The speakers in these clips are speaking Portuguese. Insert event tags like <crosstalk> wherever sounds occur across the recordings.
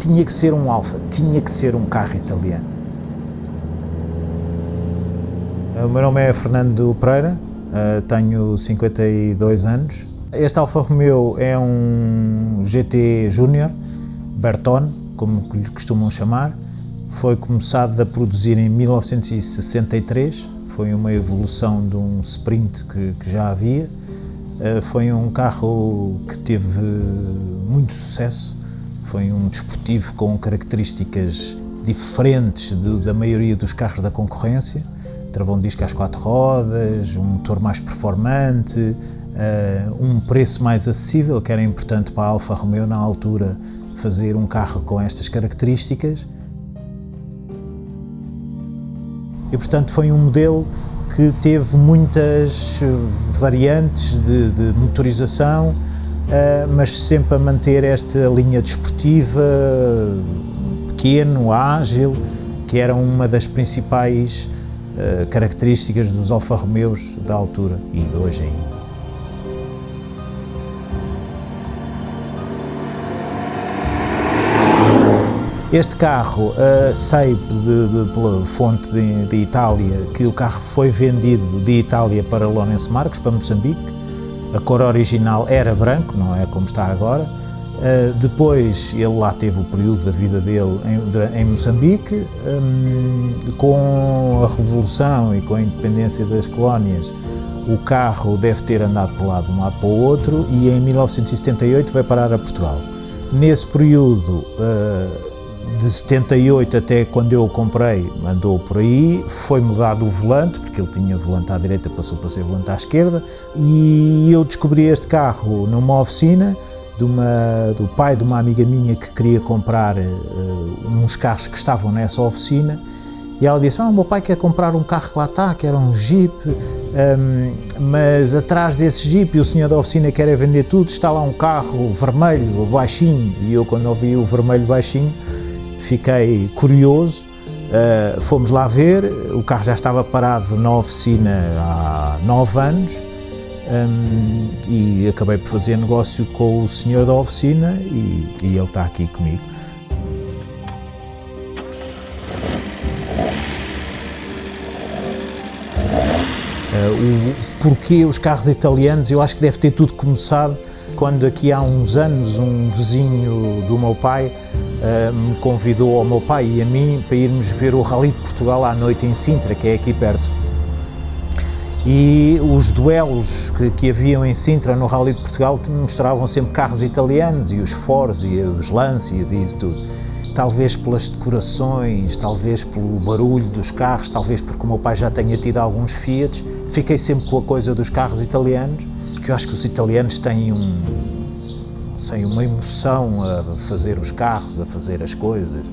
tinha que ser um Alfa, tinha que ser um carro italiano. O meu nome é Fernando Pereira, eh, tenho 52 anos. Este Alfa Romeo é um GT Júnior, Bertone, como lhe costumam chamar. Foi começado a produzir em 1963, foi uma evolução de um Sprint que, que já havia. Eh, foi um carro que teve muito sucesso, foi um desportivo com características diferentes da maioria dos carros da concorrência travão de disco às quatro rodas, um motor mais performante, uh, um preço mais acessível, que era importante para a Alfa Romeo na altura fazer um carro com estas características. E portanto foi um modelo que teve muitas variantes de, de motorização, mas sempre a manter esta linha desportiva, pequeno, ágil, que era uma das principais uh, características dos Alfa Romeos da altura e de hoje ainda. Este carro, uh, sei de, de, pela fonte de, de, Itália que o carro foi vendido de Itália para Lourenço Marques, para Moçambique. A cor original era branco, não é como está agora. Uh, depois ele lá teve o período da vida dele em, em Moçambique. Um, com a Revolução e com a independência das colónias, o carro deve ter andado de um lado para o outro e em 1978 vai parar a Portugal. Nesse período, uh, de 78 até quando eu o comprei, andou por aí, foi mudado o volante, porque ele tinha volante à direita, passou para ser volante à esquerda, e eu descobri este carro numa oficina, uma, do pai de uma amiga minha que queria comprar uh, uns carros que estavam nessa oficina, e ela disse, ah, o meu pai quer comprar um carro que lá está, que era um Jeep, um, mas atrás desse Jeep o senhor da oficina quer é vender tudo, está lá um carro vermelho, baixinho, e eu quando ouvi o vermelho baixinho, fiquei curioso, uh, fomos lá ver, o carro já estava parado na oficina há nove anos um, e acabei por fazer negócio com o senhor da oficina e, e ele está aqui comigo. Uh, o porquê os carros italianos, eu acho que deve ter tudo começado quando aqui há uns anos um vizinho do meu pai me convidou ao meu pai e a mim para irmos ver o Rally de Portugal à noite em Sintra, que é aqui perto. E os duelos que, que haviam em Sintra no Rally de Portugal mostravam sempre carros italianos e os Fords e os Lancias e isso tudo. Talvez pelas decorações, talvez pelo barulho dos carros, talvez porque o meu pai já tenha tido alguns Fiat, fiquei sempre com a coisa dos carros italianos, porque eu acho que os italianos têm um, sei, uma emoção a fazer os carros, a fazer as coisas.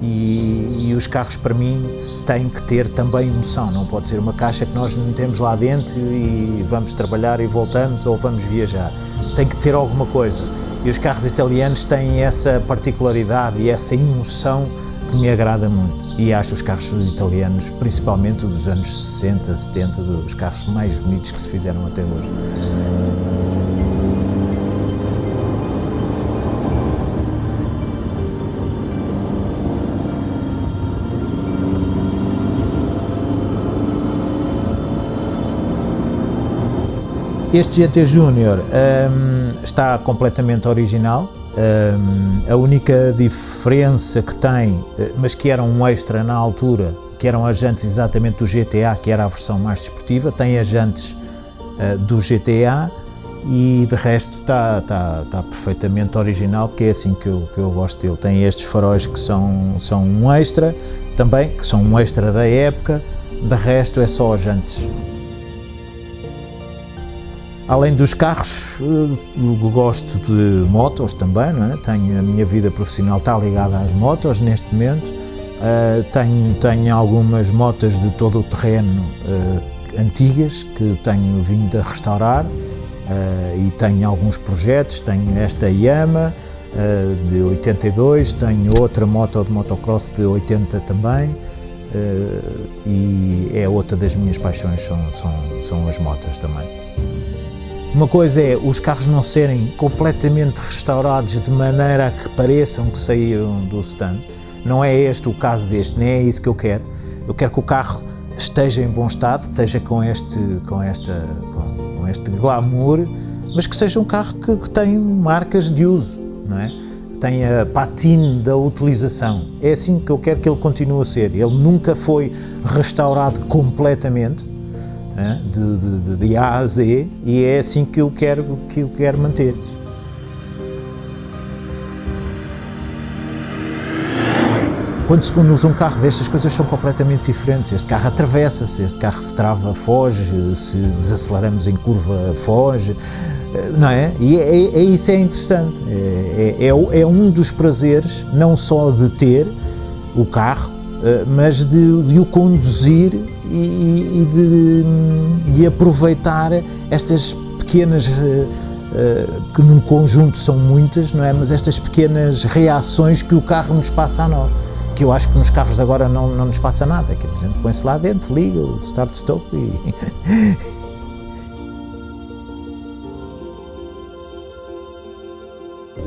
E, e, os carros para mim têm que ter também emoção, não pode ser uma caixa que nós metemos lá dentro e vamos trabalhar e voltamos ou vamos viajar. Tem que ter alguma coisa. E os carros italianos têm essa particularidade e essa emoção que me agrada muito. E acho os carros italianos, principalmente dos anos 60, 70, os carros mais bonitos que se fizeram até hoje. Este GT Júnior um, está completamente original, um, a única diferença que tem, eh, mas que era um extra na altura, que eram as jantes exatamente do GTA, que era a versão mais desportiva, tem as jantes uh, do GTA e de resto está, está, está perfeitamente original, porque é assim que eu, que eu gosto dele. Tem estes faróis que são, são um extra, também, que são um extra da época, de resto é só as jantes. Além dos carros, eh, gosto de motos também, não é? tenho, a minha vida profissional está ligada às motos neste momento, uh, tenho, tenho algumas motas de todo o terreno uh, antigas que tenho vindo a restaurar uh, e tenho alguns projetos, tenho esta Yama de 82, tenho outra moto de motocross de 80 também, e é outra das minhas paixões, são, são, são as motas também. Uma coisa é os carros não serem completamente restaurados de maneira a que pareçam que saíram do stand. Não é este o caso deste, nem é isso que eu quero. Eu quero que o carro esteja em bom estado, esteja com este, com esta, com, este glamour, mas que seja um carro que, que tem marcas de uso, não é? Que tenha patine da utilização. É assim que eu quero que ele continue a ser. Ele nunca foi restaurado completamente? De, de, de, A a Z, e é assim que eu quero, que eu quero manter. Quando se conduz um carro destas coisas são completamente diferentes. Este carro atravessa-se, este carro se trava, foge, se desaceleramos em curva, foge, não é? E é, é, é isso é interessante. É, é, é, é, um dos prazeres, não só de ter o carro, eh, mas de, de o conduzir e, e de, de, aproveitar estas pequenas eh, eh, que num conjunto são muitas, não é? Mas estas pequenas reações que o carro nos passa a nós que eu acho que nos carros de agora não, não nos passa nada, que a gente põe-se lá dentro, liga o start-stop e... <laughs>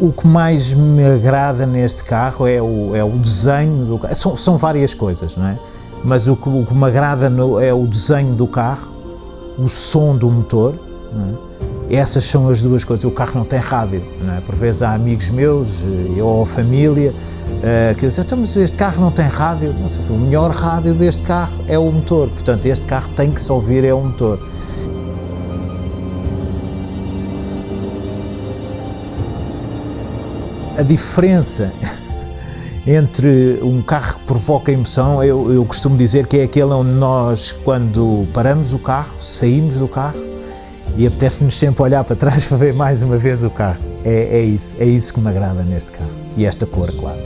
o que mais me agrada neste carro é o, é o desenho do carro, são, são várias coisas, não é? Mas o que, o que me agrada no, é o desenho do carro, o som do motor, é? Essas são as duas coisas. O carro não tem rádio, não é? Por vezes há amigos meus eh, ou família Uh, que dizem, então, mas este carro não tem rádio. Não sei, o melhor rádio deste carro é o motor, portanto este carro tem que se ouvir é o motor. A diferença entre um carro que provoca emoção, eu, eu costumo dizer que é aquele onde nós, quando paramos o carro, saímos do carro e apetece-nos sempre olhar para trás <laughs> para ver mais uma vez o carro. É, é isso, é isso que me agrada neste carro. E esta cor, claro.